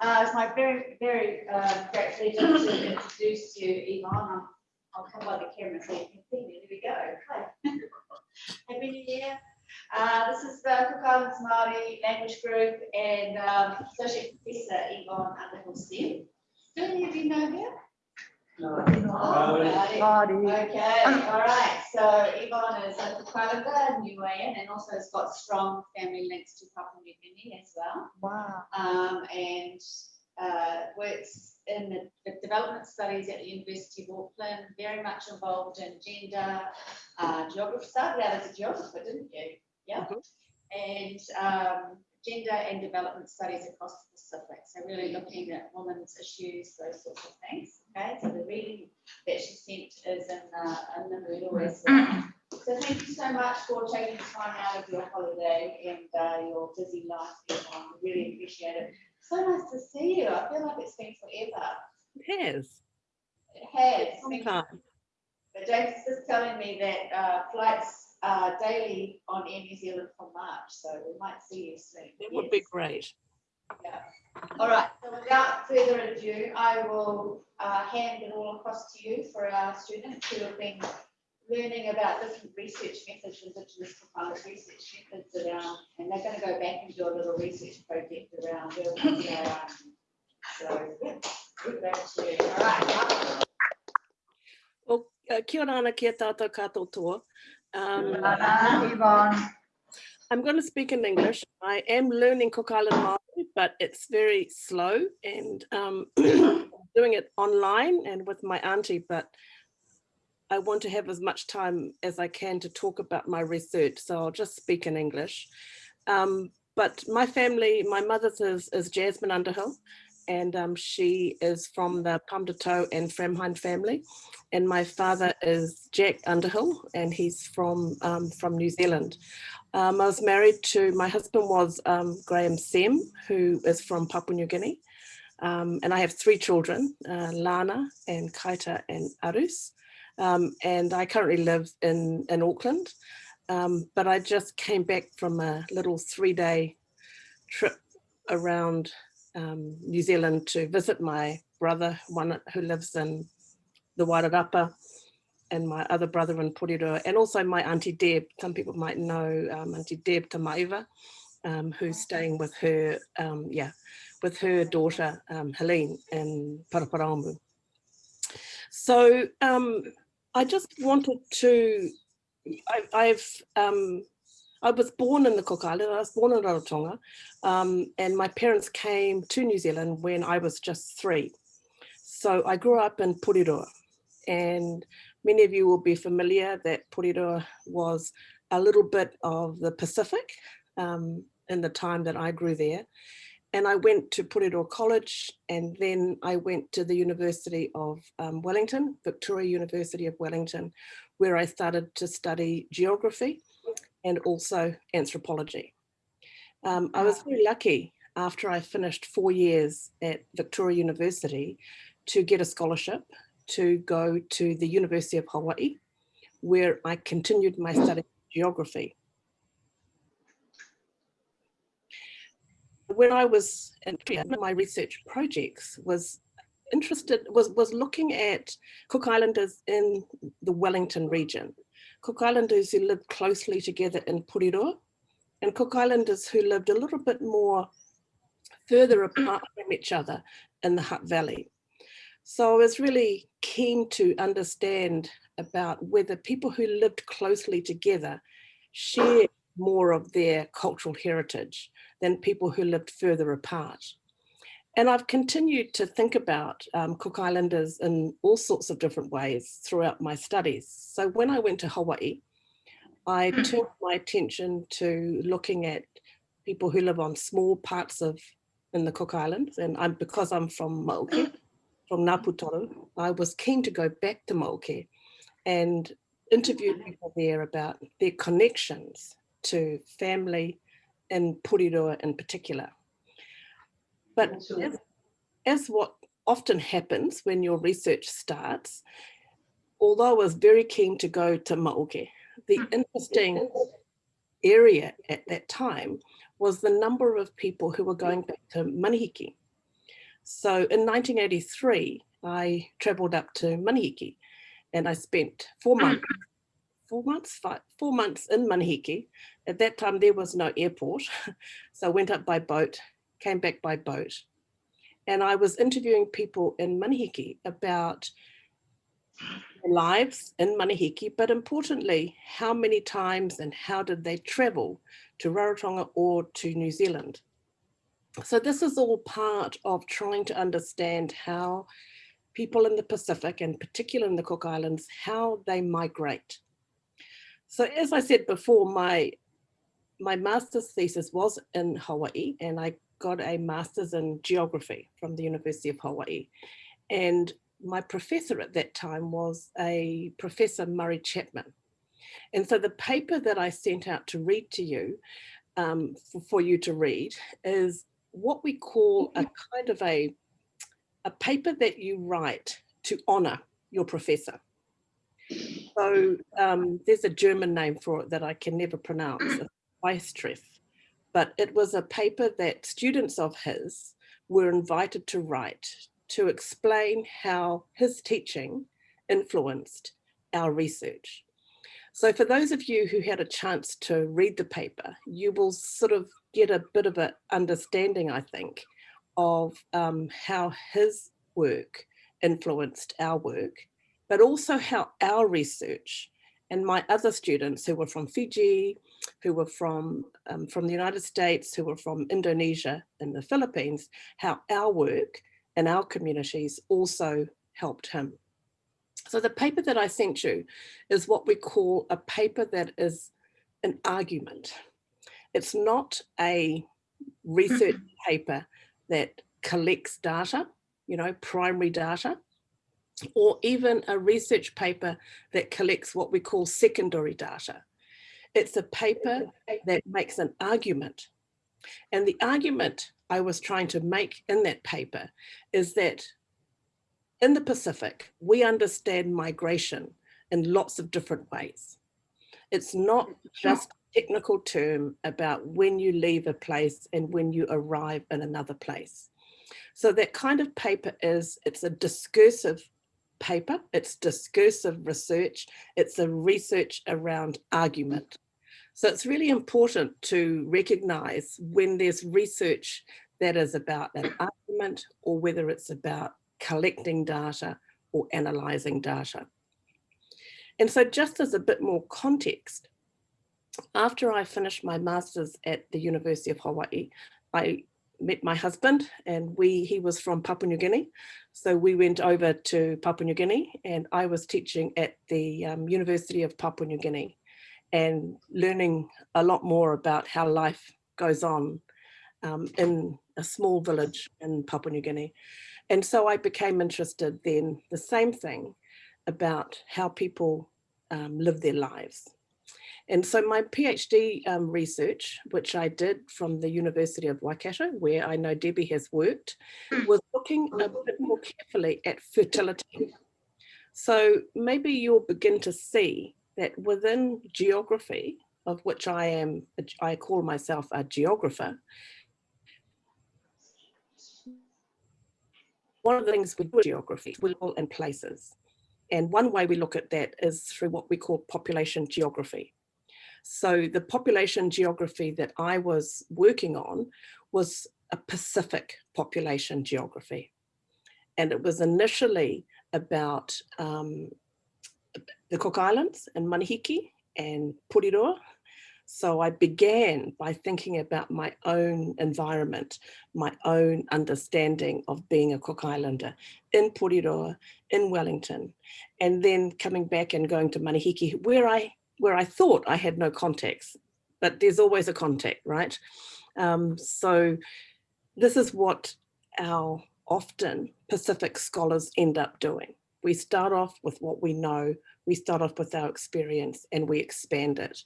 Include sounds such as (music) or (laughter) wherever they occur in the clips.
Uh, it's my very, very uh, great pleasure to introduce you, Yvonne. I'll- come by the camera so you can see me. There we go. Hi. (laughs) Happy New Year. Uh, this is the Cook Islands Māori Language Group and um, Associate Professor Yvonne Underhill Steele. Do any of you know her? Oh, righty. Okay, all right. So Yvonne is a Cook Islander, Niuean, and also has got strong family links to Papua New Guinea as well Wow. um, and uh, works in the, the development studies at the University of Auckland, very much involved in gender, uh, geography, started out as a geographer, didn't you? Yeah. And um, gender and development studies across the. So really looking at women's issues, those sorts of things. Okay, so the reading that she sent is in, uh, in the Moodle as well. So thank you so much for taking time out of your holiday and uh, your busy life. everyone. We really appreciate it. So nice to see you. I feel like it's been forever. It has, It has. long time. But James is just telling me that uh, flights are daily on Air New Zealand for March, so we might see you soon. It would be great. Yeah. All right, so without further ado, I will uh, hand it all across to you for our students who have been learning about different research methods, Indigenous Propellant research methods around, and they're going to go back and do a little research project around where we are. So, yeah, good back to you. All right. Well, uh, kia orana kia tātou katoatoa. Um, Ana, Yvonne. I'm going to speak in English. I am learning Cook Island Māori, but it's very slow and um, (clears throat) doing it online and with my auntie, but I want to have as much time as I can to talk about my research, so I'll just speak in English. Um, but my family, my mother's is, is Jasmine Underhill, and um, she is from the Pumdito and Framheim family. And my father is Jack Underhill, and he's from, um, from New Zealand. Um, I was married to, my husband was um, Graham Sem, who is from Papua New Guinea. Um, and I have three children, uh, Lana and Kaita and Arus. Um, and I currently live in, in Auckland. But I just came back from a little three day trip around um, New Zealand to visit my brother, one who lives in the Wairarapa, and my other brother in Porirua, and also my Auntie Deb. Some people might know um, Auntie Deb Tamaiva, um, who's staying with her, um, yeah, with her daughter um, Helene in Paraparaumu. So um, I just wanted to, I, I've, um, I was born in the Cook Island, I was born in Rarotonga, um, and my parents came to New Zealand when I was just three. So I grew up in Porirua, and many of you will be familiar that Porirua was a little bit of the Pacific um, in the time that I grew there. And I went to Porirua College and then I went to the University of um, Wellington, Victoria University of Wellington, where I started to study geography and also anthropology. Um, I was very lucky after I finished four years at Victoria University to get a scholarship to go to the University of Hawaii, where I continued my study of geography. When I was in my research projects was interested, was, was looking at Cook Islanders in the Wellington region. Cook Islanders who lived closely together in Porirua and Cook Islanders who lived a little bit more further apart from each other in the Hutt Valley. So I was really keen to understand about whether people who lived closely together shared more of their cultural heritage than people who lived further apart. And I've continued to think about um, Cook Islanders in all sorts of different ways throughout my studies. So when I went to Hawaii, I hmm. turned my attention to looking at people who live on small parts of in the Cook Islands. And I'm because I'm from Mauke, mm. from Ngāputoru, I was keen to go back to Mauke and interview mm. people there about their connections to family and Porirua in particular. But as, as what often happens when your research starts, although I was very keen to go to Mauke, the mm. interesting area at that time was the number of people who were going back to Manihiki. So in 1983, I traveled up to Manihiki and I spent four mm. months, four months, five, four months in Manihiki. At that time, there was no airport. (laughs) So I went up by boat, came back by boat. And I was interviewing people in Manihiki about their lives in Manihiki, but importantly, how many times and how did they travel to Rarotonga or to New Zealand? So this is all part of trying to understand how people in the Pacific and particularly in the Cook Islands, how they migrate. So as I said before, my, my master's thesis was in Hawaii and I got a master's in geography from the University of Hawaii. And my professor at that time was a professor Murray Chapman. And so the paper that I sent out to read to you, um, for, for you to read, is what we call a kind of a, a paper that you write to honor your professor. So um, there's a German name for it that I can never pronounce, (clears throat) Weistreff. But it was a paper that students of his were invited to write to explain how his teaching influenced our research. So for those of you who had a chance to read the paper, you will sort of get a bit of an understanding, I think, of um, how his work influenced our work, but also how our research and my other students who were from Fiji, who were from, um, from the United States, who were from Indonesia and the Philippines, how our work and our communities also helped him. So the paper that I sent you is what we call a paper that is an argument. It's not a research (clears throat) paper that collects data, you know, primary data, or even a research paper that collects what we call secondary data. It's a paper that makes an argument. And the argument I was trying to make in that paper is that in the Pacific, we understand migration in lots of different ways. It's not just a technical term about when you leave a place and when you arrive in another place. So that kind of paper is, it's a discursive paper, it's discursive research, it's a research around mm. argument. So it's really important to recognize when there's research that is about an (clears throat) argument or whether it's about collecting data or analyzing data. And so just as a bit more context, after I finished my master's at the University of Hawaii, I met my husband and we he was from Papua New Guinea. So we went over to Papua New Guinea and I was teaching at the um, University of Papua New Guinea and learning a lot more about how life goes on um, in a small village in Papua New Guinea. And so I became interested then the same thing about how people um, live their lives. And so my PhD um, research, which I did from the University of Waikato, where I know Debbie has worked, hmm. was looking a bit more carefully at fertility. So maybe you'll begin to see that within geography, of which I am, I call myself a geographer, one of the things we do geography, we look in places. And one way we look at that is through what we call population geography. So the population geography that I was working on was a Pacific population geography. And it was initially about um, the Cook Islands and Manihiki and Porirua. So I began by thinking about my own environment, my own understanding of being a Cook Islander in Porirua, in Wellington, and then coming back and going to Manihiki, where I where I thought I had no context, but there's always a contact, right? Um, so this is what our often Pacific scholars end up doing. We start off with what we know, we start off with our experience and we expand it.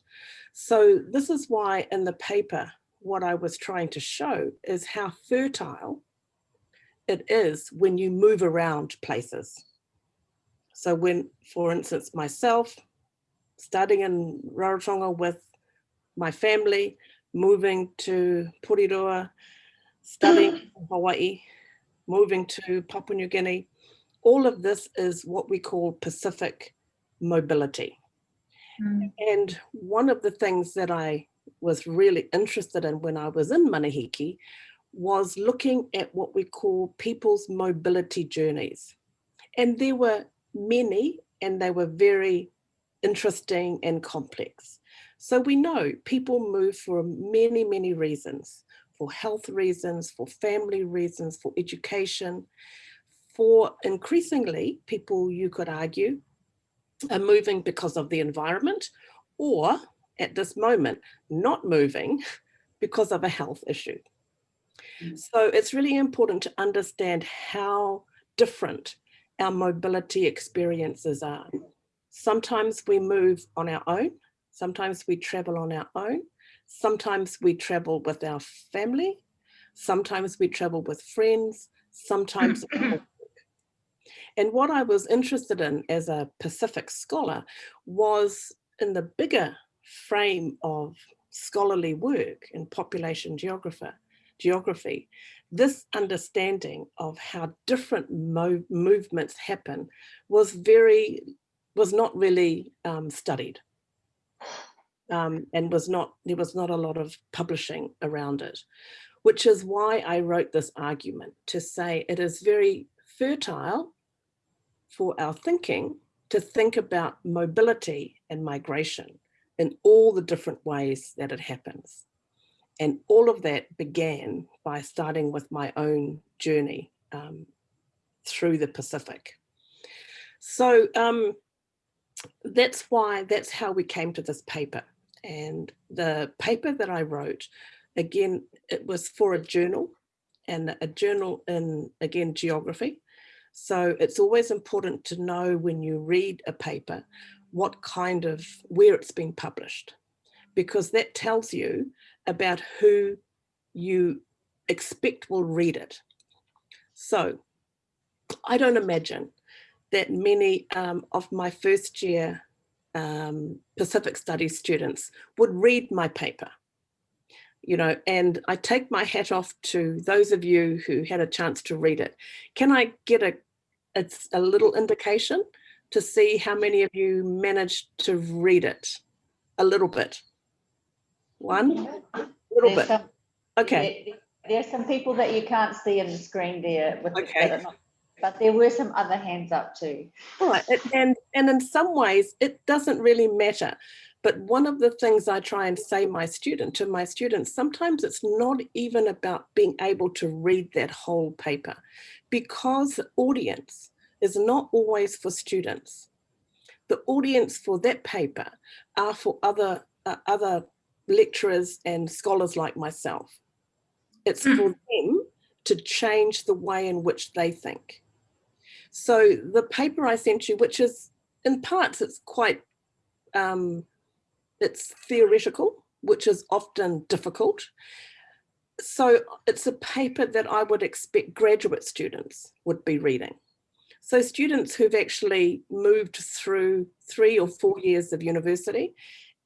So this is why in the paper, what I was trying to show is how fertile it is when you move around places. So when, for instance, myself, starting in Rarotonga with my family, moving to Porirua, studying in Hawaii, moving to Papua New Guinea. All of this is what we call Pacific mobility. Mm. And one of the things that I was really interested in when I was in Manihiki was looking at what we call people's mobility journeys. And there were many and they were very interesting and complex. So we know people move for many, many reasons, for health reasons, for family reasons, for education, for increasingly people you could argue are moving because of the environment or at this moment not moving because of a health issue. Mm. So it's really important to understand how different our mobility experiences are. Sometimes we move on our own, sometimes we travel on our own, sometimes we travel with our family, sometimes we travel with friends, sometimes (clears throat) and what I was interested in as a Pacific scholar was in the bigger frame of scholarly work in population geographer, geography, this understanding of how different mo movements happen was very, was not really um, studied. Um, and was not, there was not a lot of publishing around it, which is why I wrote this argument to say it is very fertile for our thinking to think about mobility and migration in all the different ways that it happens. And all of that began by starting with my own journey um, through the Pacific. So um, that's why, that's how we came to this paper. And the paper that I wrote, again, it was for a journal and a journal in, again, geography. So it's always important to know when you read a paper, what kind of, where it's been published, because that tells you about who you expect will read it. So I don't imagine that many um, of my first year um, Pacific Studies students would read my paper. You know, and I take my hat off to those of you who had a chance to read it. Can I get a, it's a little indication to see how many of you managed to read it? A little bit. One, a little There's bit. some- Okay. there- There's some people that you can't see in the screen there with, the- Okay. not- but there were some other hands up too. Right, and, and in some ways, it doesn't really matter. But one of the things I try and say my student to my students, sometimes it's not even about being able to read that whole paper because audience is not always for students. The audience for that paper are for other, uh, other lecturers and scholars like myself. It's for them to change the way in which they think. So the paper I sent you, which is in parts, it's quite, um, it's theoretical, which is often difficult. So it's a paper that I would expect graduate students would be reading. So students who've actually moved through three or four years of university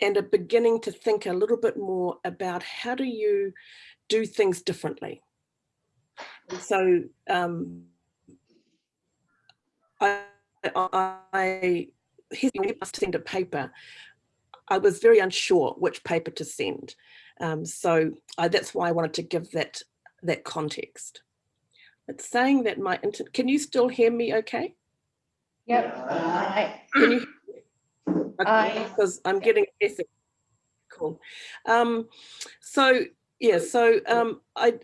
and are beginning to think a little bit more about how do you do things differently. And so um, I, I, I hesitated to send a paper. I was very unsure which paper to send. Um, so I, that's why I wanted to give that, that context. It's saying that my, inter can you still hear me okay? Yep. Can you? Okay, Because I'm getting ethic. Cool. Um, so, yeah, so um, I,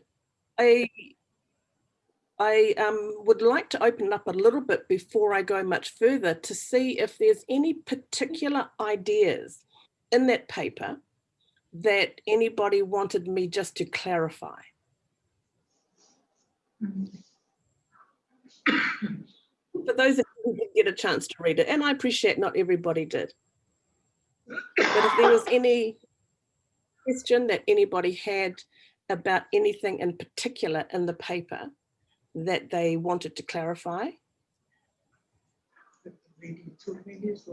I, I um, would like to open up a little bit before I go much further to see if there's any particular ideas in that paper that anybody wanted me just to clarify. For those of you who did get a chance to read it, and I appreciate not everybody did. But if there was any question that anybody had about anything in particular in the paper that they wanted to clarify,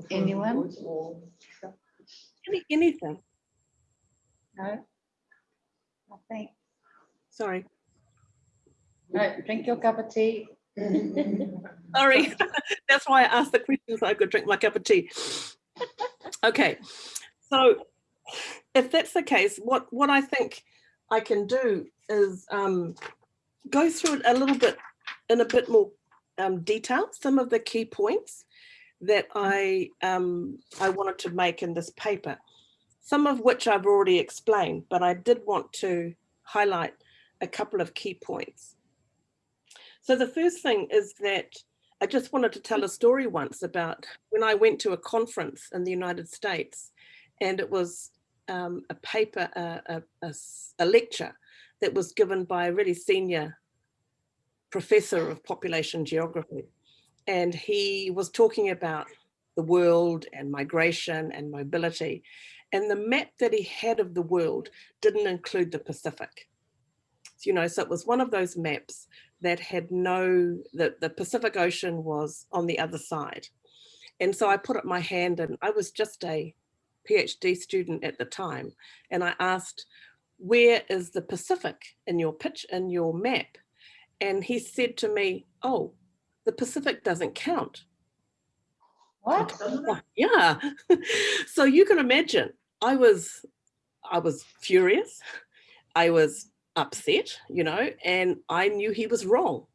Anyone? any, anything, No? I think, sorry. No, drink your cup of tea. (laughs) Sorry, (laughs) that's why I asked the question so I could drink my cup of tea. Okay, so if that's the case, what, what I think I can do is um, go through it a little bit in a bit more um, detail, some of the key points that I, um, I wanted to make in this paper, some of which I've already explained, but I did want to highlight a couple of key points. So the first thing is that I just wanted to tell a story once about when I went to a conference in the United States and it was um, a paper, a a lecture that was given by a really senior professor of population geography. And he was talking about the world and migration and mobility. And the map that he had of the world didn't include the Pacific. You know, so it was one of those maps that had no, the, the Pacific Ocean was on the other side. And so I put up my hand and I was just a PhD student at the time. And I asked, where is the Pacific in your pitch, in your map? And he said to me, oh, the Pacific doesn't count. What? Oh, Yeah. (laughs) so you can imagine I was I was furious. I was upset, you know, and I knew he was wrong.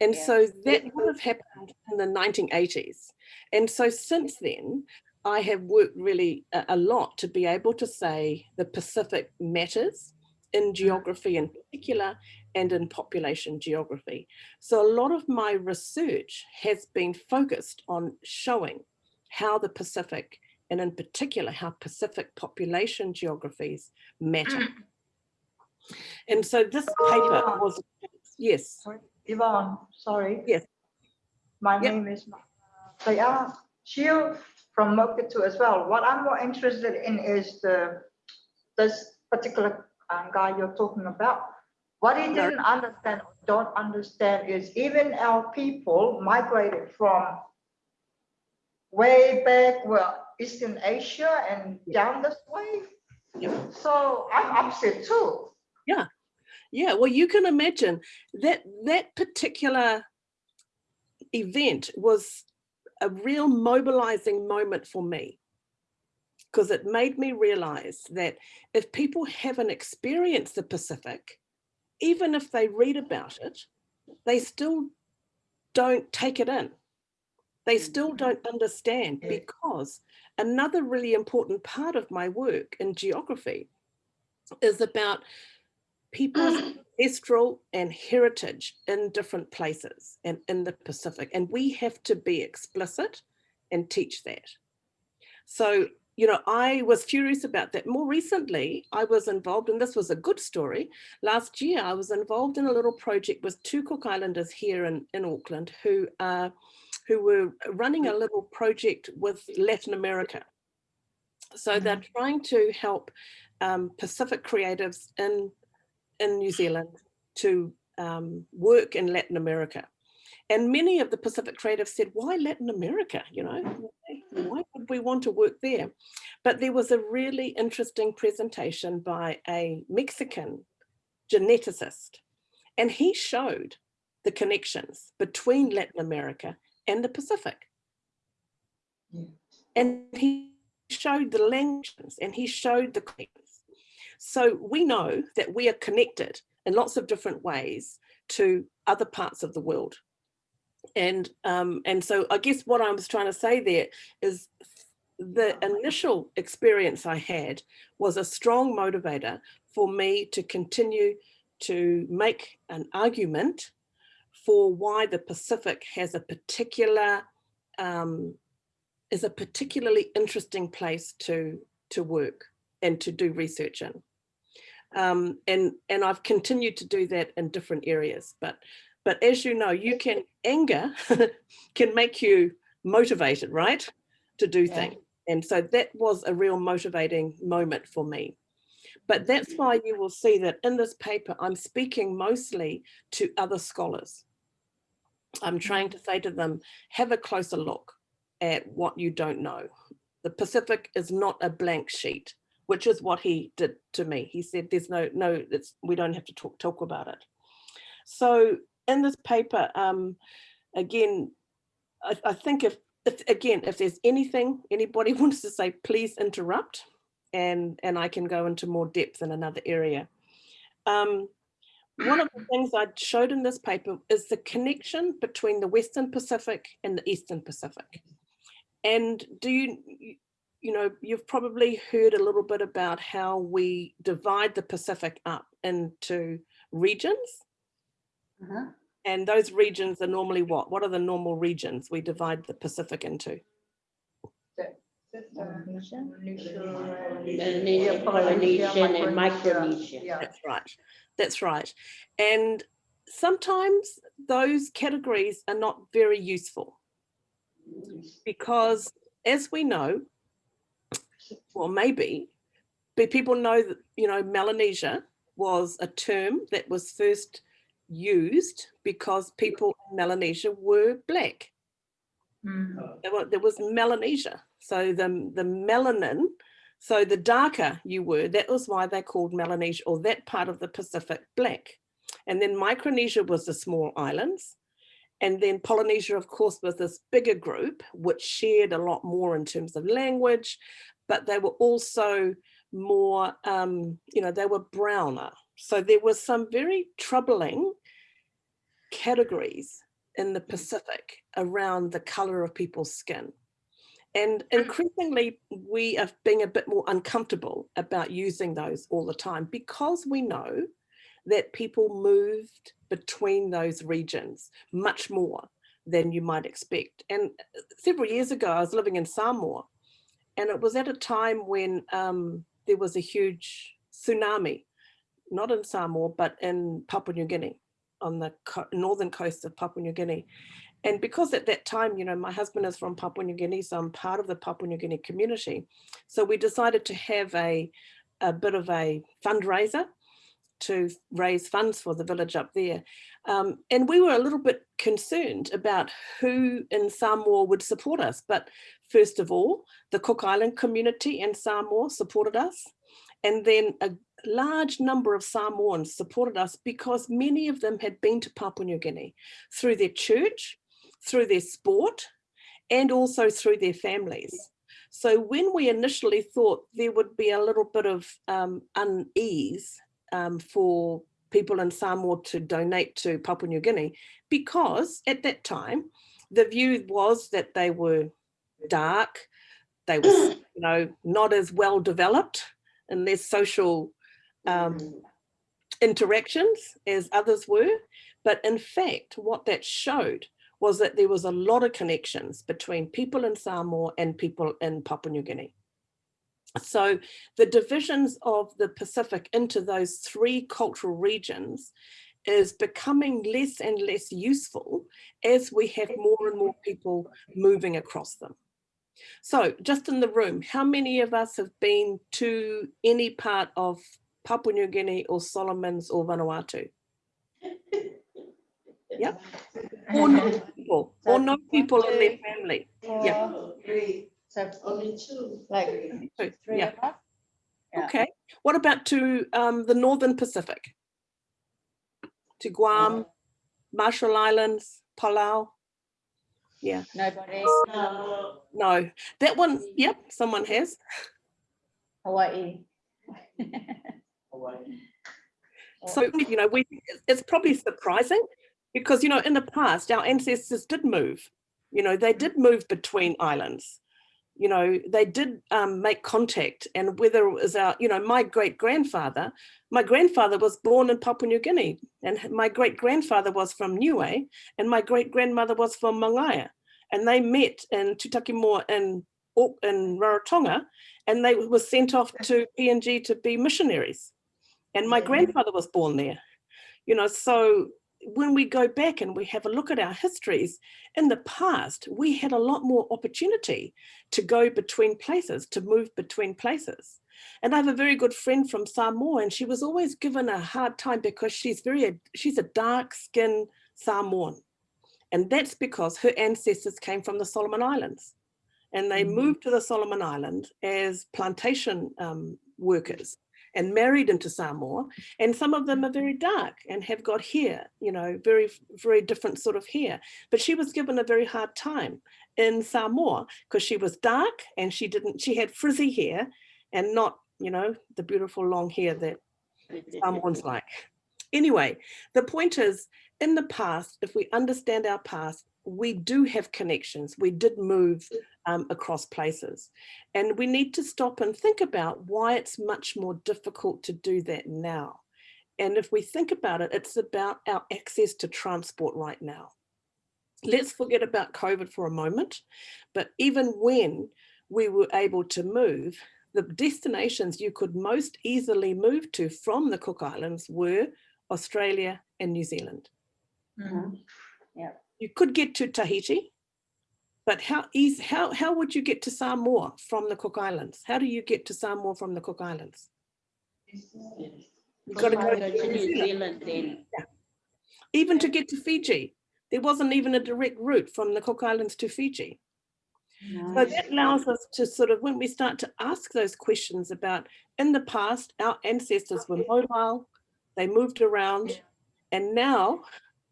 And Yeah. so that would have happened in the 1980s. And so since then, I have worked really a, lot to be able to say the Pacific matters in geography in particular and in population geography. So a lot of my research has been focused on showing how the Pacific and in particular how Pacific population geographies matter. And so this paper Ah. was, yes, Yvonne, sorry. Yes. My Yep. name is, they are Shield from Mokitu as well. What I'm more interested in is the, this particular um, guy you're talking about. What he didn't understand, or don't understand is even our people migrated from way back, well, Eastern Asia and down this way. Yep. So I'm upset too. Yeah. Yeah, well, you can imagine that that particular event was a real mobilizing moment for me. Because it made me realize that if people haven't experienced the Pacific, even if they read about it, they still don't take it in. They still mm-hmm. don't understand because another really important part of my work in geography is about people's (clears throat) ancestral and heritage in different places and in the Pacific. And we have to be explicit and teach that. So, you know, I was furious about that. More recently, I was involved, and this was a good story. Last year, I was involved in a little project with two Cook Islanders here in, in Auckland who, uh, who were running a little project with Latin America. So they're trying to help um, Pacific creatives in in New Zealand to um, work in Latin America. And many of the Pacific creatives said, why Latin America? You know, why, would we want to work there? But there was a really interesting presentation by a Mexican geneticist, and he showed the connections between Latin America and the Pacific. Yeah. And he showed the languages and he showed the. So we know that we are connected in lots of different ways to other parts of the world. And, um, and so I guess what I was trying to say there is the initial experience I had was a strong motivator for me to continue to make an argument for why the Pacific has a particular, um, is a particularly interesting place to, to work and to do research in. Um, and, and I've continued to do that in different areas, but, but as you know, you can, anger (laughs) can make you motivated, right? To do Yeah. things. And so that was a real motivating moment for me. But that's why you will see that in this paper, I'm speaking mostly to other scholars. I'm trying to say to them, have a closer look at what you don't know. The Pacific is not a blank sheet, which is what he did to me. He said, there's no, no, it's, we don't have to talk, talk about it. So in this paper, um, again, I, I think if, if, again, if there's anything anybody (laughs) wants to say, please interrupt and, and I can go into more depth in another area. Um, one of the (clears throat) things I showed in this paper is the connection between the Western Pacific and the Eastern Pacific. And do you, you- you know, you've probably heard a little bit about how we divide the Pacific up into regions. Uh-huh. And those regions are normally what? What are the normal regions we divide the Pacific into? Indonesia? Melanesia, Polynesian and Micronesia. Yeah, That's right. That's right. And sometimes those categories are not very useful because as we know, well, maybe, but people know that, you know, Melanesia was a term that was first used because people in Melanesia were black. Mm. There, were, there was Melanesia. So the, the melanin, so the darker you were, that was why they called Melanesia or that part of the Pacific black. And then Micronesia was the small islands. And then Polynesia, of course, was this bigger group, which shared a lot more in terms of language, but they were also more, um, you know, they were browner. So there was some very troubling categories in the Pacific around the color of people's skin. And increasingly, we are being a bit more uncomfortable about using those all the time because we know that people moved between those regions much more than you might expect. And uh, several years ago, I was living in Samoa, and it was at a time when um, there was a huge tsunami, not in Samoa, but in Papua New Guinea, on the co northern coast of Papua New Guinea. And because at that time, you know, my husband is from Papua New Guinea, so I'm part of the Papua New Guinea community. So we decided to have a, a bit of a fundraiser to raise funds for the village up there. Um, and we were a little bit concerned about who in Samoa would support us. But first of all, the Cook Island community in Samoa supported us. And then a large number of Samoans supported us because many of them had been to Papua New Guinea through their church, through their sport, and also through their families. So when we initially thought there would be a little bit of um, unease um, for people in Samoa to donate to Papua New Guinea, because at that time, the view was that they were dark, they were, (clears throat) you know, not as well developed in their social um, interactions as others were. But in fact, what that showed was that there was a lot of connections between people in Samoa and people in Papua New Guinea. So the divisions of the Pacific into those three cultural regions is becoming less and less useful as we have more and more people moving across them. So just in the room, how many of us have been to any part of Papua New Guinea or Solomons or Vanuatu? (laughs) Yep. Or no people, or no people in their family. Yeah. Four, Three, So only two. like two, three yeah. of us? Yeah. Okay. What about to um, the Northern Pacific? To Guam, Marshall Islands, Palau? Yeah, Nobody, Uh, no, that one, yep, someone has. Hawaii. (laughs) Hawaii. So, you know, we, it's probably surprising because, you know, in the past, our ancestors did move, you know, they did move between islands. You know, they did um, make contact and whether it was our, you know, my great grandfather, my grandfather was born in Papua New Guinea and my great grandfather was from Niue and my great grandmother was from Mangaia and they met in Tutakimoa in, in Rarotonga and they were sent off to PNG to be missionaries. And my Yeah. grandfather was born there. You know, so when we go back and we have a look at our histories, in the past, we had a lot more opportunity to go between places, to move between places. And I have a very good friend from Samoa and she was always given a hard time because she's very, she's a dark skinned Samoan. And that's because her ancestors came from the Solomon Islands and they Mhm. moved to the Solomon Island as plantation um, workers and married into Samoa. And some of them mm. are very dark and have got hair, you know, very, very different sort of hair. But she was given a very hard time in Samoa because she was dark and she didn't, she had frizzy hair and not, you know, the beautiful long hair that Samoans (laughs) like. Anyway, the point is, in the past, if we understand our past, we do have connections. We did move um, across places. And we need to stop and think about why it's much more difficult to do that now. And if we think about it, it's about our access to transport right now. Let's forget about COVID for a moment, but even when we were able to move, the destinations you could most easily move to from the Cook Islands were Australia and New Zealand. Mhm. You could get to Tahiti, but how easy, how, how would you get to Samoa from the Cook Islands? How do you get to Samoa from the Cook Islands? You've got to go Go to New Zealand then. even to get to Fiji. There wasn't even a direct route from the Cook Islands to Fiji. So that allows us to sort of, when we start to ask those questions about, in the past, our ancestors were mobile, they moved around, and now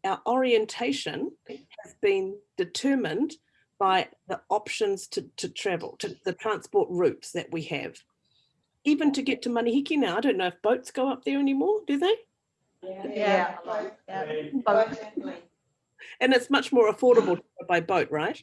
our orientation has been determined by the options to, to travel, to the transport routes that we have. Even to get to Manihiki now, I don't know if boats go up there anymore, do they? Yeah. Yeah. Both. And it's much more affordable by boat, right?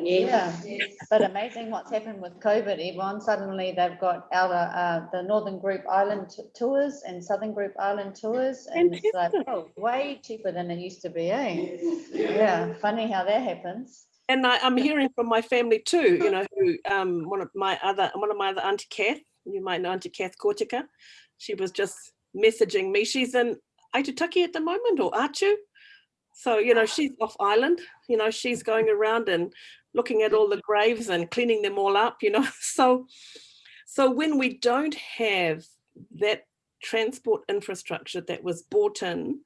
Yes. Yeah, but amazing what's happened with COVID, Yvonne. Suddenly they've got outer, uh, the Northern Group Island t- tours and Southern Group Island tours. And it's like, oh, way cheaper than it used to be, eh? Yeah, funny how that happens. And I, I'm hearing from my family too, you know, who, um, one of my other, one of my other Auntie Kath, you might know Auntie Kath Kortika. She was just messaging me. She's in Aitutaki at the moment or Achu. So, you know, she's off island, you know, she's going around and looking at all the graves and cleaning them all up, you know. (laughs) So, so when we don't have that transport infrastructure that was bought in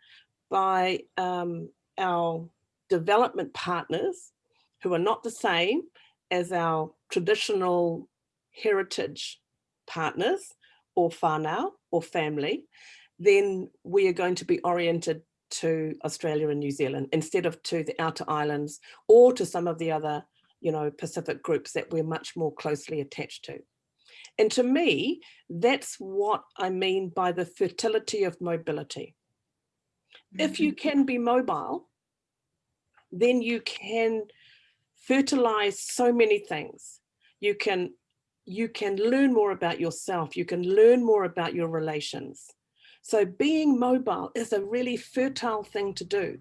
by um, our development partners, who are not the same as our traditional heritage partners or whānau or family, then we are going to be oriented to Australia and New Zealand instead of to the outer islands or to some of the other, you know, Pacific groups that we're much more closely attached to. And to me, that's what I mean by the fertility of mobility. If you mm-hmm. can be mobile, then you can fertilize so many things. You can you can learn more about yourself. You can learn more about your relations. So being mobile is a really fertile thing to do.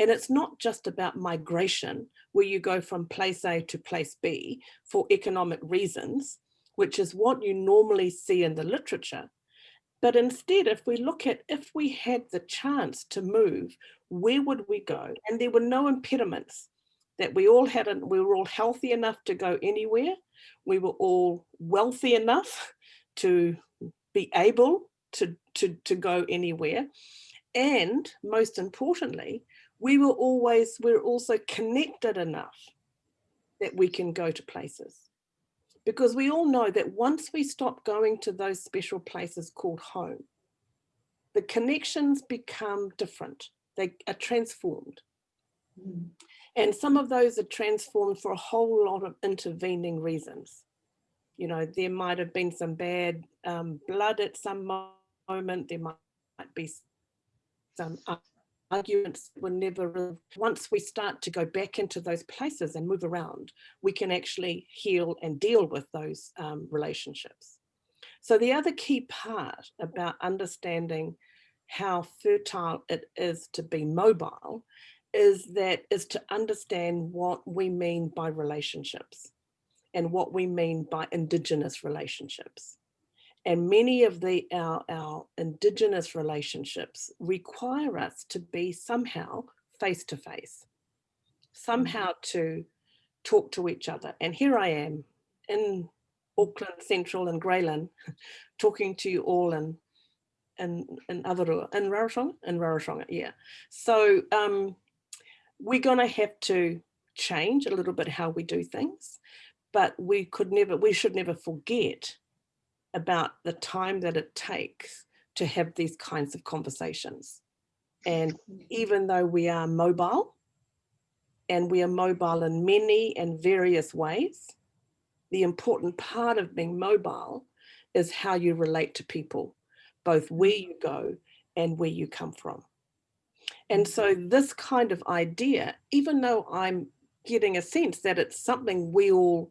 And it's not just about migration, where you go from place A to place B for economic reasons, which is what you normally see in the literature. But instead, if we look at if we had the chance to move, where would we go? And there were no impediments that we all hadn't. we were all healthy enough to go anywhere. We were all wealthy enough (laughs) to be able to, to, to go anywhere. And most importantly, we were always, we're also connected enough that we can go to places. Because we all know that once we stop going to those special places called home, the connections become different. They are transformed. And some of those are transformed for a whole lot of intervening reasons. You know, there might have been some bad um, blood at some moment, there might, be some arguments were never, once we start to go back into those places and move around, we can actually heal and deal with those um, relationships. So the other key part about understanding how fertile it is to be mobile is that is to understand what we mean by relationships and what we mean by indigenous relationships. And many of the our, our indigenous relationships require us to be somehow face to face, somehow to talk to each other. And here I am in Auckland Central and Grey Lynn, (laughs) talking to you all in in in Avarua, in Rarotonga, in Rarotonga, yeah. So um, we're going to have to change a little bit how we do things, but we could never, we should never forget about the time that it takes to have these kinds of conversations. And even though we are mobile, and we are mobile in many and various ways, the important part of being mobile is how you relate to people, both mm-hmm. where you go and where you come from. And so mm-hmm. this kind of idea, even though I'm getting a sense that it's something we all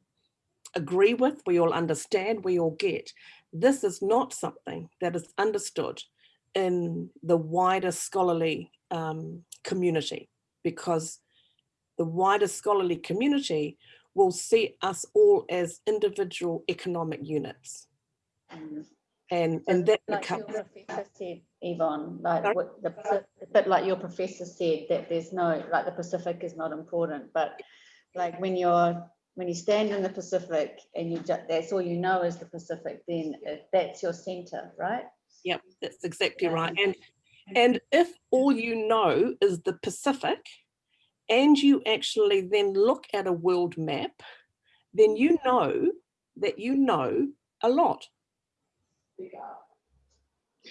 agree with, we all understand, we all get, this is not something that is understood in the wider scholarly um, community because the wider scholarly community will see us all as individual economic units. Mm. And, So and that Like your becomes, professor said, Yvonne, like Sorry? what the, bit like your professor said, that there's no, like the Pacific is not important, but like when you're, when you stand in the Pacific and you, ju- that's all you know is the Pacific, then uh, that's your center, right? yep, that's exactly Yeah. right. And, and if all you know is the Pacific and you actually then look at a world map, then you know that you know a lot.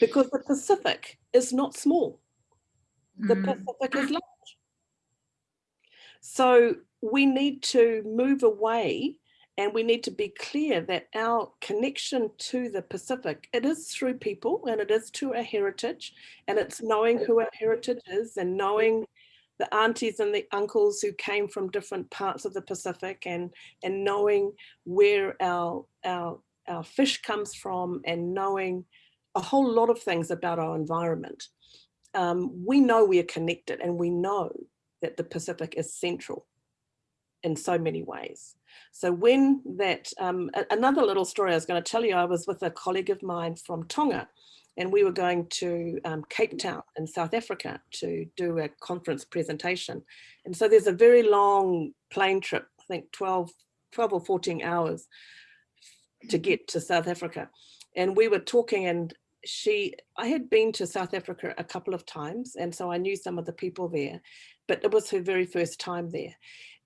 Because the Pacific is not small. the Mm. Pacific is large. So we need to move away and we need to be clear that our connection to the Pacific, it is through people and it is to our heritage and it's knowing who our heritage is and knowing the aunties and the uncles who came from different parts of the Pacific and, and knowing where our, our, our fish comes from and knowing a whole lot of things about our environment. Um, we know we are connected and we know that the Pacific is central in so many ways. So when that, um, another little story I was going to tell you, I was with a colleague of mine from Tonga and we were going to um, Cape Town in South Africa to do a conference presentation. And so there's a very long plane trip, I think 12, 12 or 14 hours to get to South Africa. And we were talking and she, I had been to South Africa a couple of times, and so I knew some of the people there, but it was her very first time there.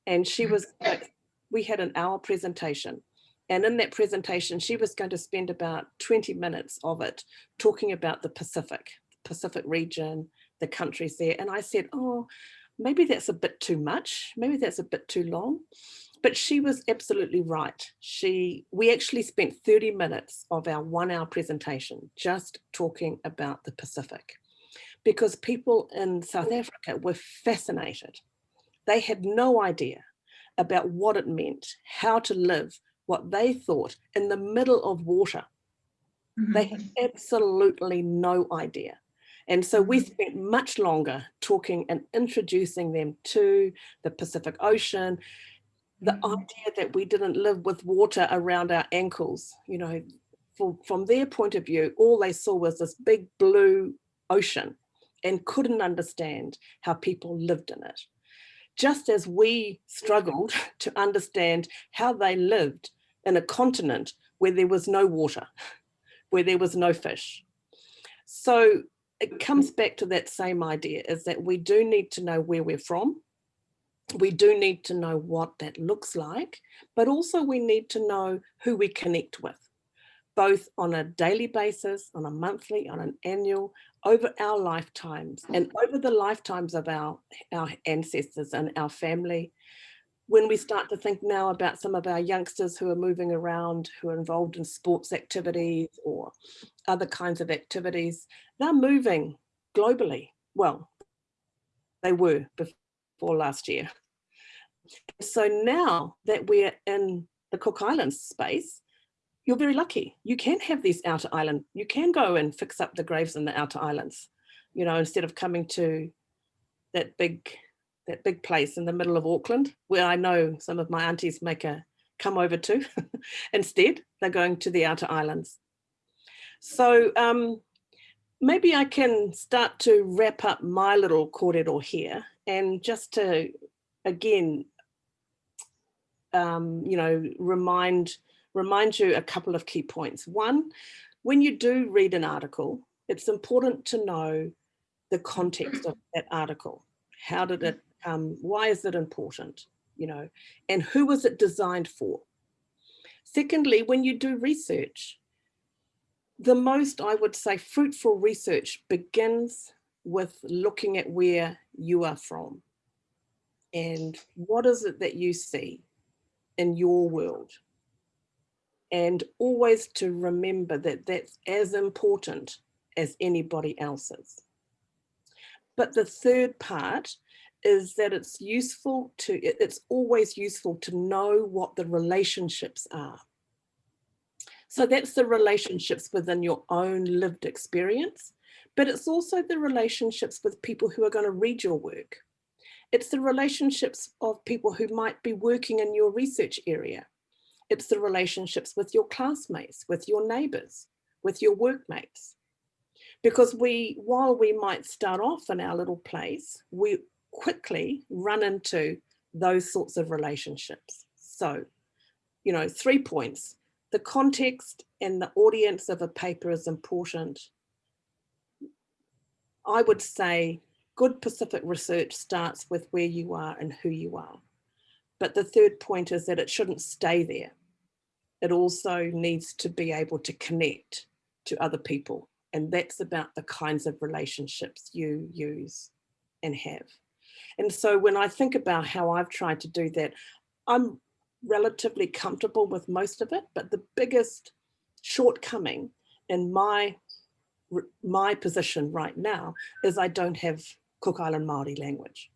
And she mm. was, like, we had an hour presentation. And in that presentation, she was going to spend about 20 minutes of it talking about the Pacific, Pacific region, the countries there. And I said, oh, maybe that's a bit too much. Maybe that's a bit too long. But she was absolutely right. She, we actually spent 30 minutes of our one hour presentation just talking about the Pacific because people in South Africa were fascinated. They had no idea about what it meant, how to live, what they thought in the middle of water. They had mm-hmm. absolutely no idea. And so we mm-hmm. spent much longer talking and introducing them to the Pacific Ocean, the mm-hmm. idea that we didn't live with water around our ankles, you know, for, from their point of view, all they saw was this big blue ocean and couldn't understand how people lived in it. Just as we struggled (laughs) to understand how they lived in a continent where there was no water, (laughs) where there was no fish. So it comes back to that same idea is that we do need to know where we're from. We do need to know what that looks like, but also we need to know who we connect with, both on a daily basis, on a monthly, on an annual, over our lifetimes and mm. over the lifetimes of our, our ancestors and our family. When we start to think now about some of our youngsters who are moving around, who are involved in sports activities or other kinds of activities, they're moving globally. Well, they were before last year. So now that we're in the Cook Islands space, you're very lucky. You can have these outer island. You can go and fix up the graves in the outer islands, you know, instead of coming to that big, that big place in the middle of Auckland, where I know some of my aunties make a come over to. (laughs) Instead, they're going to the outer islands. So um, maybe I can start to wrap up my little kōrero here and just to, again, um, you know, remind, remind you a couple of key points. One, when you do read an article, it's important to know the context of that article. How did it, um, why is it important, you know, and who was it designed for? Secondly, when you do research, the most, I would say, fruitful research begins with looking at where you are from and what is it that you see in your world. And always to remember that that's as important as anybody else's. But the third part is that it's useful to, it's always useful to know what the relationships are. So that's the relationships within your own lived experience, but it's also the relationships with people who are going to read your work. It's the relationships of people who might be working in your research area. It's the relationships with your classmates, with your neighbors, with your workmates. Because we, while we might start off in our little place, we quickly run into those sorts of relationships. So, you know, three points. The context and the audience of a paper is important. I would say good Pacific research starts with where you are and who you are. But the third point is that it shouldn't stay there. It also needs to be able to connect to other people. And that's about the kinds of relationships you use and have. And so when I think about how I've tried to do that, I'm relatively comfortable with most of it, but the biggest shortcoming in my my position right now is I don't have Cook Island Māori language.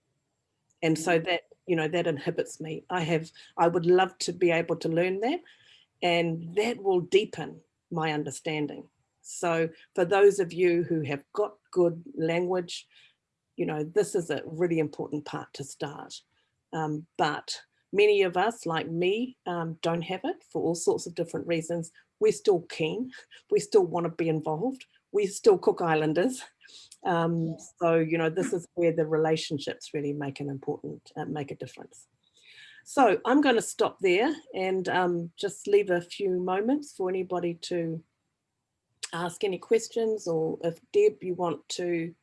And so mm. that, you know, that inhibits me. I have, I would love to be able to learn that and that will deepen my understanding. So for those of you who have got good language, you know, this is a really important part to start. Um, but many of us, like me, um, don't have it for all sorts of different reasons. We're still keen. We still want to be involved. We're still Cook Islanders. Um, so, you know, this is where the relationships really make an important, uh, make a difference. So I'm going to stop there and um, just leave a few moments for anybody to ask any questions or if Deb, you want to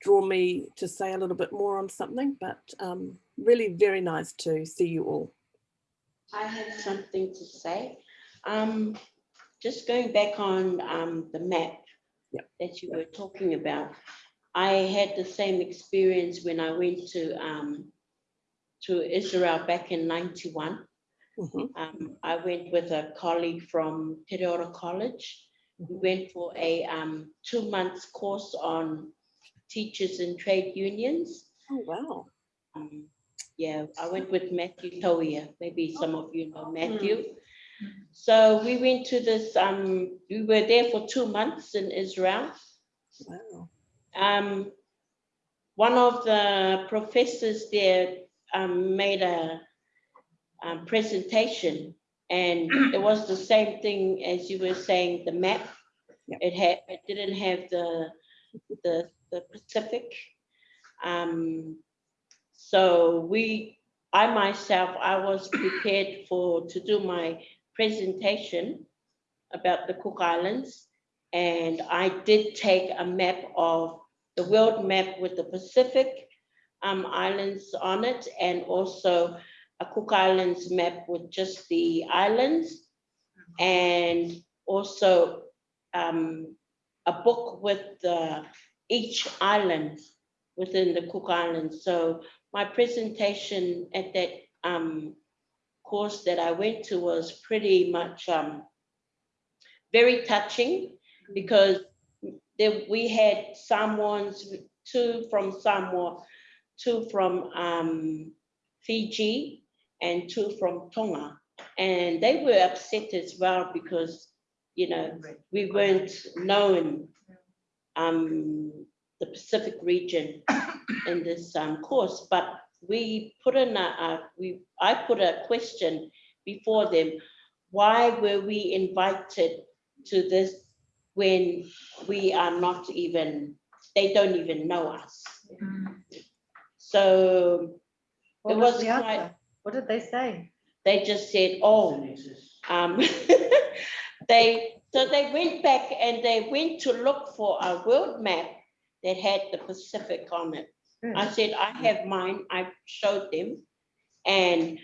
draw me to say a little bit more on something, but um, really very nice to see you all. I have something to say. Um, just going back on um, the map Yep. that you were talking about. I had the same experience when I went to um, to Israel back in ninety-one. Mhm. Um, I went with a colleague from Tereora College. We went for a um, two months course on teachers and trade unions. Oh, wow. Um, yeah, I went with Matthew Toia. Maybe some of you know Matthew. So we went to this, um, we were there for two months in Israel. Wow. Um, one of the professors there um, made a um, presentation and it was the same thing as you were saying, the map. Yep. It had, it didn't have the, the, the Pacific. Um, so we, I myself, I was prepared for, to do my presentation about the Cook Islands. And I did take a map of the world map with the Pacific um, islands on it and also a Cook Islands map with just the islands. And also um, a book with each island within the Cook Islands. So my presentation at that um, course that I went to was pretty much um, very touching because we had Samoans, two from Samoa, two from um, Fiji, and two from Tonga. And they were upset as well because, you know, we weren't known um, the Pacific region in this um, course, but we put in a, a- we, I put a question before them. Why were we invited to this when we are not even, they don't even know us? So What It was was quite- answer? What did they say? they just said, oh, um, (laughs) they, so they went back and they went to look for a world map that had the Pacific on it. I said, I have mine, I showed them. And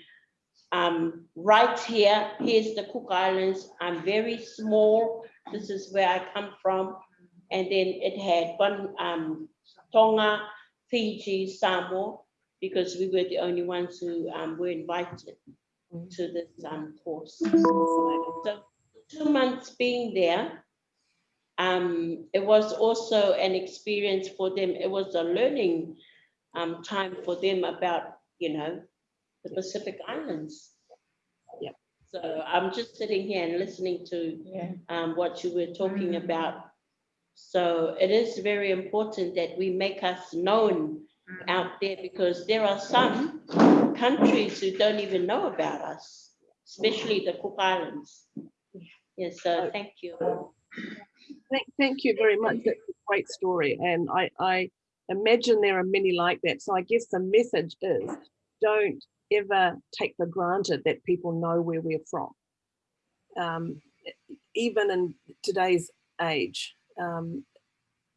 um, right here, here's the Cook Islands. I'm very small this is where I come from. And then it had one, um, Tonga, Fiji, Samoa, because we were the only ones who, um, were invited to this, um, course. So two months being there, um, it was also an experience for them. It was a learning, um, time for them about, you know, the Pacific Islands. Yep. So I'm just sitting here and listening to Yeah. um, what you were talking Mm. about. So it is very important that we make us known Mm. out there because there are some countries who don't even know about us, especially the Cook Islands. Yes, so thank you. Thank, thank you very much. That's a great story. And I, I imagine there are many like that. So I guess the message is don't ever take for granted that people know where we're from. Um, even in today's age, um,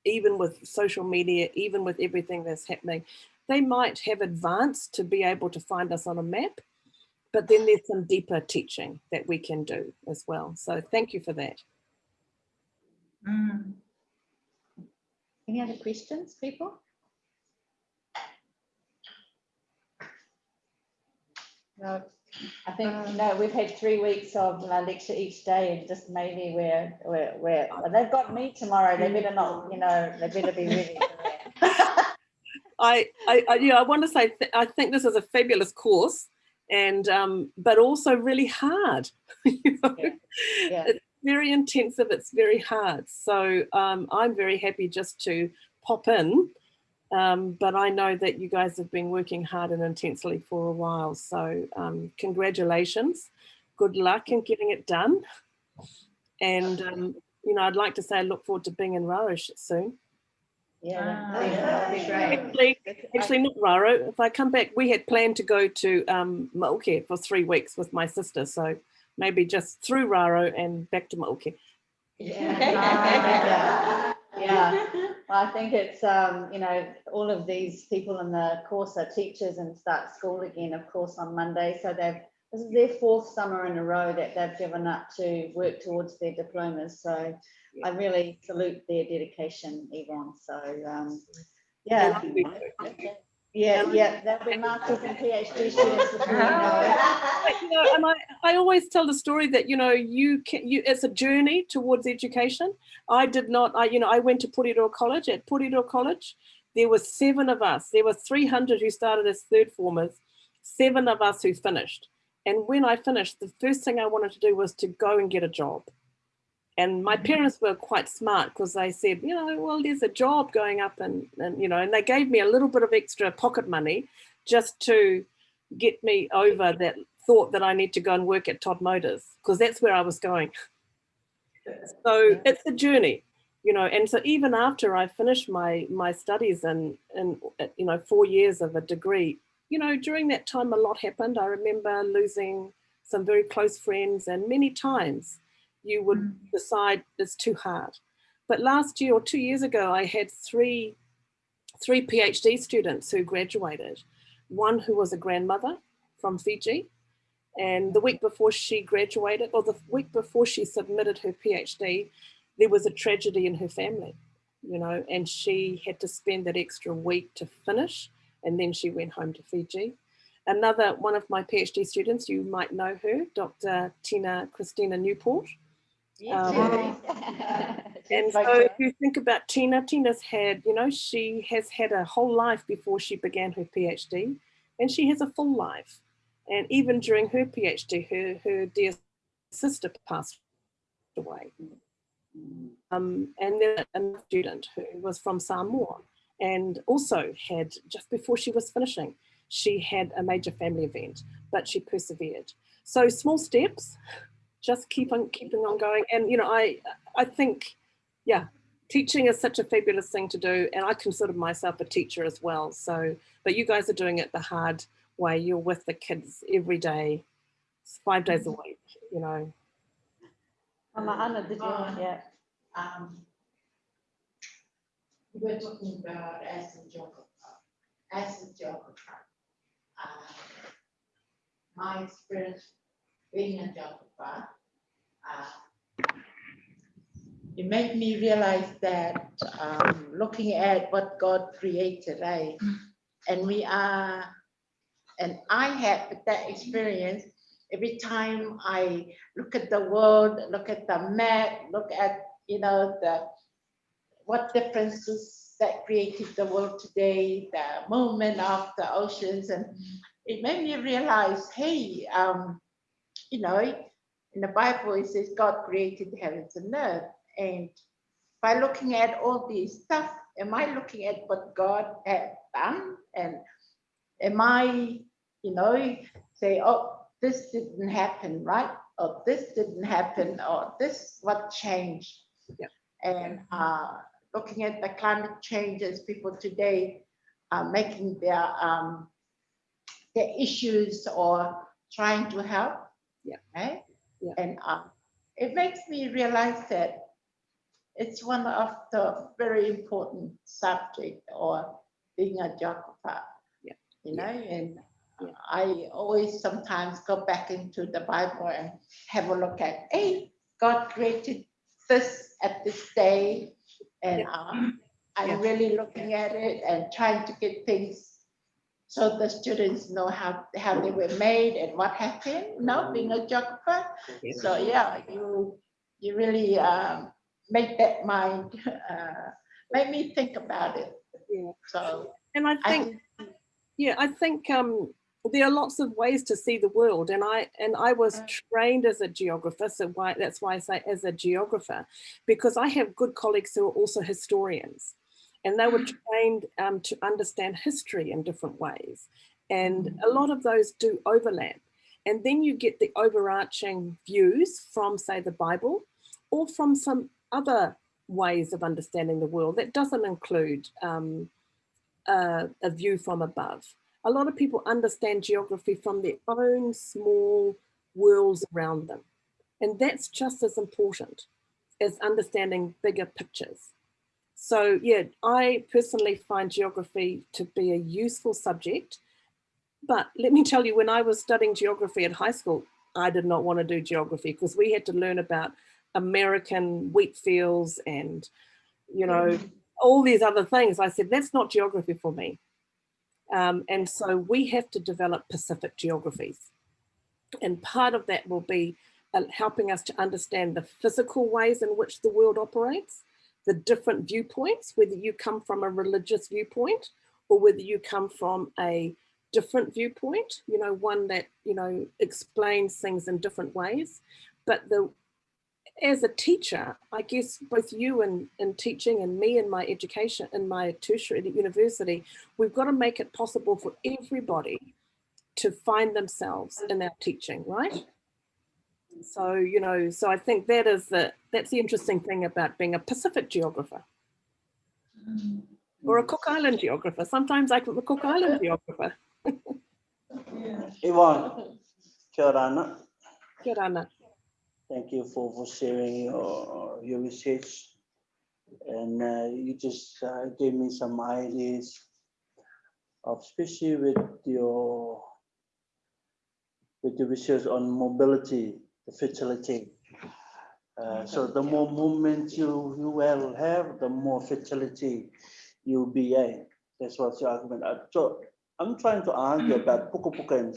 even with social media, even with everything that's happening, they might have advanced to be able to find us on a map, but then there's some deeper teaching that we can do as well. So thank you for that. Mm. Any other questions, people? No, I think, no, we've had three weeks of uh, lecture each day and just maybe we're, we're, we're, well, they've got me tomorrow. They better not, you know, they better be ready for. (laughs) I, I, I, yeah, I want to say, th- I think this is a fabulous course and, um, but also really hard. (laughs) you know? Yeah, yeah. It's very intensive, it's very hard. So um, I'm very happy just to pop in. Um, but I know that you guys have been working hard and intensely for a while. So um, congratulations, good luck in getting it done. And, um, you know, I'd like to say I look forward to being in Rarosh soon. Yeah, Ah. that'd be great. Actually, Actually, not Raro. If I come back, we had planned to go to um, Mauke for three weeks with my sister. So maybe just through Raro and back to Mauke. (laughs) Yeah. Yeah, well, I think it's, um, you know, all of these people in the course are teachers and start school again, of course, on Monday. So they've, this is their fourth summer in a row that they've given up to work towards their diplomas. So I really salute their dedication, Yvonne. So, um, yeah, yeah, yeah, they'll be masters and PhD students before you uh-huh. know you know, and I, I always tell the story that you know you can you it's a journey towards education. I did not I you know I went to Porirua College at Porirua College. There were seven of us. There were 300 who started as third formers, seven of us who finished. And when I finished, the first thing I wanted to do was to go and get a job. And my parents were quite smart because they said, you know, well, there's a job going up and, and, you know, and they gave me a little bit of extra pocket money just to get me over that thought that I need to go and work at Todd Motors because that's where I was going. So it's a journey, you know, and so even after I finished my my studies and and uh, you know four years of a degree, you know, during that time a lot happened. I remember losing some very close friends, and many times you would Mm. decide it's too hard. But last year or two years ago, I had three three PhD students who graduated. One who was a grandmother from Fiji, and the week before she graduated, or the week before she submitted her PhD, there was a tragedy in her family, you know, and she had to spend that extra week to finish, and then she went home to Fiji. Another one of my PhD students, you might know her, Dr. Tina Christina Newport. Um, (laughs) And so if you think about Tina, Tina's had, you know, she has had a whole life before she began her PhD, and she has a full life. And even during her PhD, her, her dear sister passed away. Um, and then a student who was from Samoa and also had, just before she was finishing, she had a major family event, but she persevered. So small steps, just keep on keeping on going. And, you know, I, I think yeah, teaching is such a fabulous thing to do. And I consider myself a teacher as well. So, but you guys are doing it the hard way. You're with the kids every day, five days a week, you know. Mama Anna, did you, yeah. um, we're talking about as a geographer, as a geographer. uh, My experience being a geographer, uh, it made me realize that um, looking at what God created, right? And we are, and I had that experience every time I look at the world, look at the map, look at, you know, the what differences that created the world today, the movement of the oceans, and it made me realize, hey, um, you know, in the Bible it says God created the heavens and earth, and by looking at all this stuff, am I looking at what God had done, and am I, you know, say, oh, this didn't happen, right? Or this didn't happen, or this what changed? Yeah. And uh, looking at the climate changes, people today are making their um, their issues or trying to help. Yeah. Right? Yeah. And uh, it makes me realize that it's one of the very important subject or being a geographer. Yeah. You know, and Yeah. I always sometimes go back into the Bible and have a look at, hey, God created this at this day. And um, I'm Yeah. really looking at it and trying to get things so the students know how, how they were made and what happened, not being a geographer. So yeah, you, you really um, make that mind, (laughs) uh, make me think about it. So And I I think, yeah, I think um, there are lots of ways to see the world, and I and I was trained as a geographer, so why that's why I say as a geographer, because I have good colleagues who are also historians, and they were trained um, to understand history in different ways, and a lot of those do overlap, and then you get the overarching views from say the Bible, or from some other ways of understanding the world that doesn't include. Um, a, a view from above. A lot of people understand geography from their own small worlds around them. And that's just as important as understanding bigger pictures. So yeah, I personally find geography to be a useful subject. But let me tell you, when I was studying geography at high school, I did not want to do geography because we had to learn about American wheat fields and, you know, all these other things. I said, that's not geography for me. Um, and so we have to develop Pacific geographies. And part of that will be uh, helping us to understand the physical ways in which the world operates, the different viewpoints, whether you come from a religious viewpoint or whether you come from a different viewpoint, you know, one that, you know, explains things in different ways. But the as a teacher, I guess both you and in, in teaching and me in my education, in my tertiary university, we've got to make it possible for everybody to find themselves in our teaching, right? So, you know, so I think that is the, that's the interesting thing about being a Pacific geographer or a Cook Island geographer. Sometimes I'm a Cook Island geographer. (laughs) Yvonne, kia ora. Kia ora. Thank you for, for sharing your, your research. And uh, you just uh, gave me some ideas, of especially with your with the research on mobility, the fertility. Uh, so the more movement you, you will have, the more fertility you'll be in. That's what's the argument. Uh, So I'm trying to argue about Pukapukans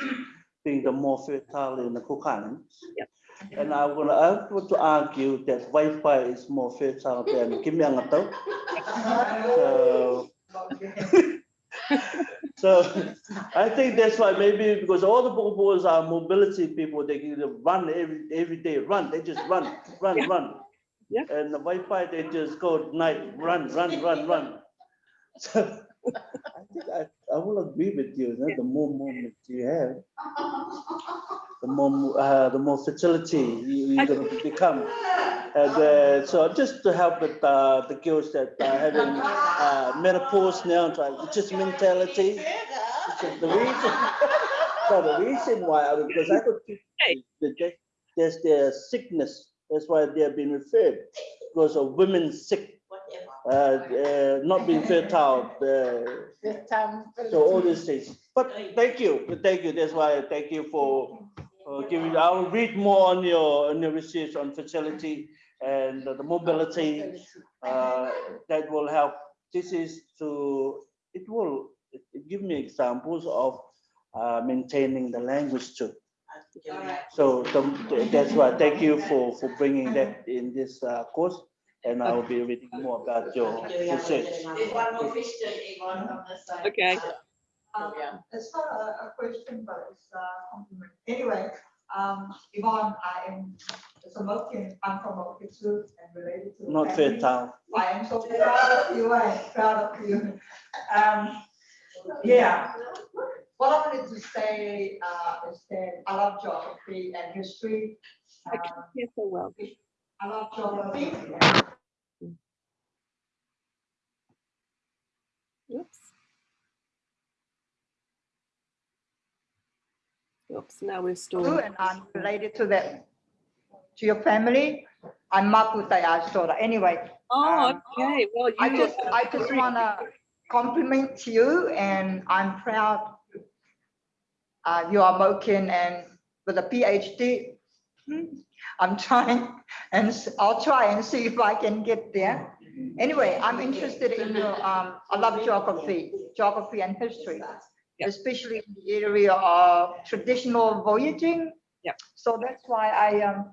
being the more fertile in the Islands. Yep. And I will, I want to argue that Wi-Fi is more fertile than Kimiangato. (laughs) So, (laughs) so (laughs) I think that's why maybe because all the Pukapukans are mobility people, they can run every, every day, run, they just run, run, Yeah. run. Yeah. And the Wi-Fi, they just go at night, run, run, run, run. (laughs) So I think I, I will agree with you, you know, the more movement you have, (laughs) the more, uh, the more fertility you, you're gonna become. And, uh, so just to help with, uh, the girls that are having, uh, menopause now, it's just mentality. It's just the reason, (laughs) no, the reason why, I- because I could, Hey. there's their sickness, that's why they have been referred, because of women sick, uh, uh, not being fertile, uh, this time. so all these things. But thank you, thank you. That's why I thank you for uh, giving. I will read more on your on your research on fertility and the mobility uh, that will help. This is to, it will give me examples of uh, maintaining the language too. So the- that's why, thank you for, for bringing that in this uh, course. And I will be reading more about your research. There's one more question, Yvonne, on this side. Okay. Um, It's not a, a question, but it's a compliment. Anyway, um, Yvonne, I am, it's a Moken, I'm from Moken too, and related to. Not family. fair town. I am so proud of you, I am proud of you. Um, yeah. What I wanted to say, uh, is that I love geography and history. I can Um, hear so well. I love geography. Oops. Oops, now we've too, stored. and I'm related to that, to your family. I'm Maputai Astora. Anyway, Oh, um, okay, well, I just, I just wanna compliment you and I'm proud. Uh, you are Moken and with a PhD. hmm, I'm trying and I'll try and see if I can get there. Anyway, I'm interested in your, um, I love geography, geography and history. Yeah. Especially in the area of traditional voyaging. Yeah. So that's why I, um,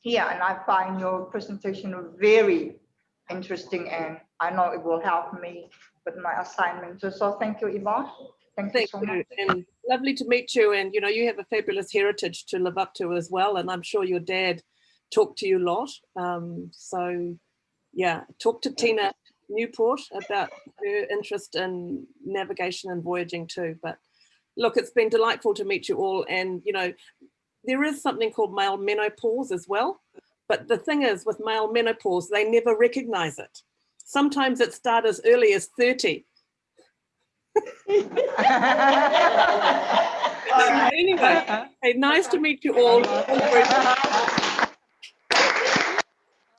here and I find your presentation very interesting and I know it will help me with my assignment. So- So thank you, Yvonne. Thank you thank so you, much. and lovely to meet you, and you know, you have a fabulous heritage to live up to as well, and I'm sure your dad talked to you a lot. Um, so, yeah, talk to Tina Newport about her interest in navigation and voyaging too. But look, it's been delightful to meet you all, and you know, there is something called male menopause as well. But the thing is, with male menopause, they never recognize it. Sometimes it starts as early as 30. (laughs) Anyway, hey, nice to meet you all. (laughs)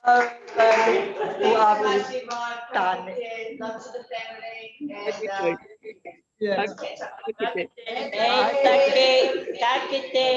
Okay, who are we? Thank you, Done. Love to the family and. Thank you. uh, Yes.